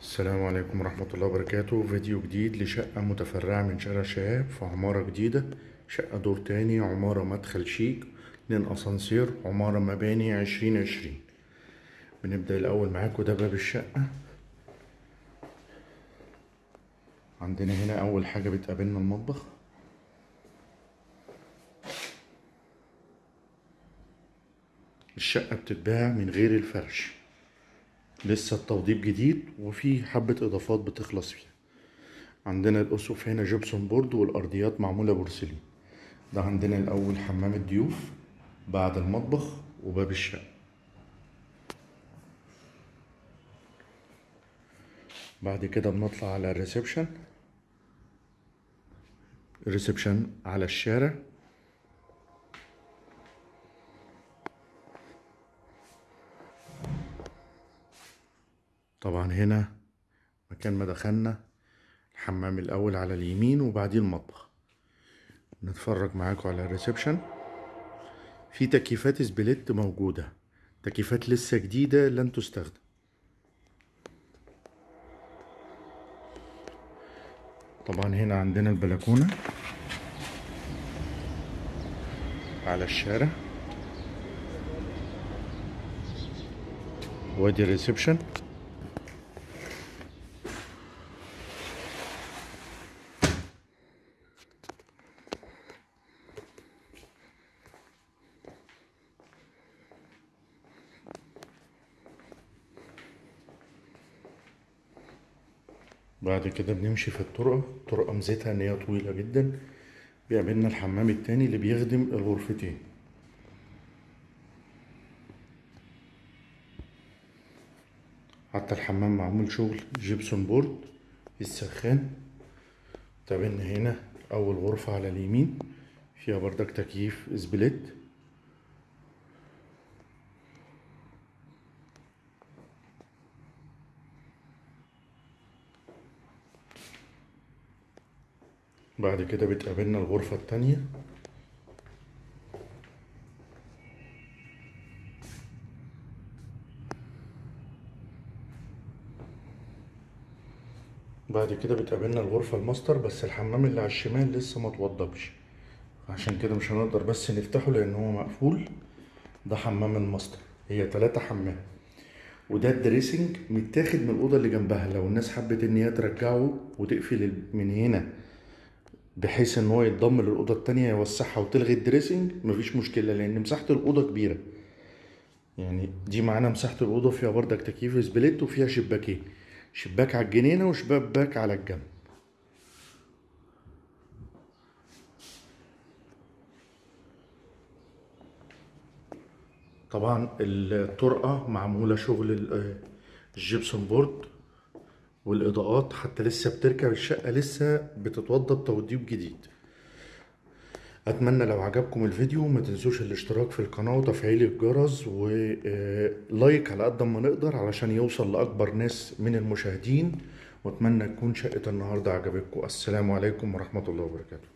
السلام عليكم ورحمة الله وبركاته. فيديو جديد لشقة متفرعة من شارع شهاب في عمارة جديدة. شقة دور تاني عمارة مدخل شيك اتنين أسانسير عمارة مباني عشرين عشرين. بنبدأ الأول معاكم ده باب الشقة. عندنا هنا أول حاجة بتقابلنا المطبخ. الشقة بتتباع من غير الفرش. لسه التوضيب جديد وفي حبة إضافات بتخلص فيها. عندنا الأسقف هنا gypsum board والأرضيات معمولة بورسلين. ده عندنا الأول حمام الضيوف بعد المطبخ وباب الشقة. بعد كده بنطلع على ال reception. ال reception على الشارع. طبعا هنا مكان ما دخلنا الحمام الأول على اليمين وبعدين المطبخ. نتفرج معاكم على ال reception. في تكييفات split موجودة. تكييفات لسه جديدة لم تستخدم. طبعا هنا عندنا البلكونة على الشارع. وادي الريسبشن. بعد كده بنمشي في الطرقة. الطرقة ميزتها إن هي طويلة جدا. بيقابلنا الحمام التاني اللي بيخدم الغرفتين. حتى الحمام معمول شغل. gypsum board السخان. تقابلنا هنا أول غرفة على اليمين. فيها بردك تكييف split. بعد كده بتقابلنا الغرفة التانية. بعد كده بتقابلنا الغرفة الماستر بس الحمام اللي على الشمال لسه ما توضبش عشان كده مش هنقدر بس نفتحه لأن هو مقفول. ده حمام الماستر. هي تلاتة حمام. وده ال dressing متاخد من الأوضة اللي جنبها. لو الناس حبت إن هي ترجعه وتقفل من هنا بحيث إن هو يتضم للاوضه التانية يوسعها وتلغي ال dressing مفيش مشكلة لأن مساحة الأوضة كبيرة. يعني دي معانا مساحة الأوضة فيها بردك تكييف split وفيها شباكين. شباك على الجنينة وشباك على الجنب. طبعا الطرقة معمولة شغل ال gypsum board. والإضاءات حتى لسه بتركب الشقه لسه بتتوضب توضيب جديد. أتمنى لو عجبكم الفيديو ما تنسوش الاشتراك في القناة وتفعيل الجرس و like على قد ما نقدر علشان يوصل لأكبر ناس من المشاهدين. وأتمنى تكون شقة النهارده عجبتكم. السلام عليكم ورحمة الله وبركاته.